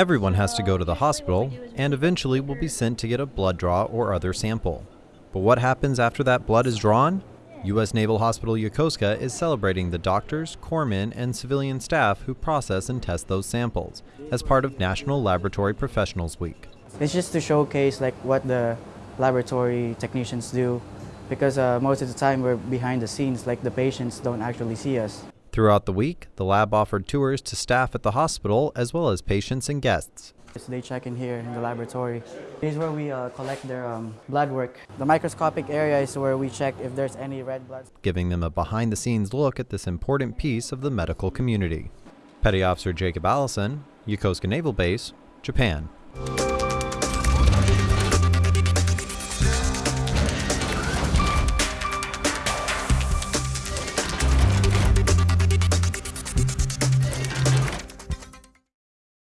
Everyone has to go to the hospital and eventually will be sent to get a blood draw or other sample. But what happens after that blood is drawn? U.S. Naval Hospital Yokosuka is celebrating the doctors, corpsmen, and civilian staff who process and test those samples as part of National Laboratory Professionals Week. It's just to showcase like what the laboratory technicians do because uh, most of the time we're behind the scenes like the patients don't actually see us. Throughout the week, the lab offered tours to staff at the hospital as well as patients and guests. So they check in here in the laboratory. This is where we uh, collect their um, blood work. The microscopic area is where we check if there's any red blood. Giving them a behind the scenes look at this important piece of the medical community. Petty Officer Jacob Allison, Yokosuka Naval Base, Japan.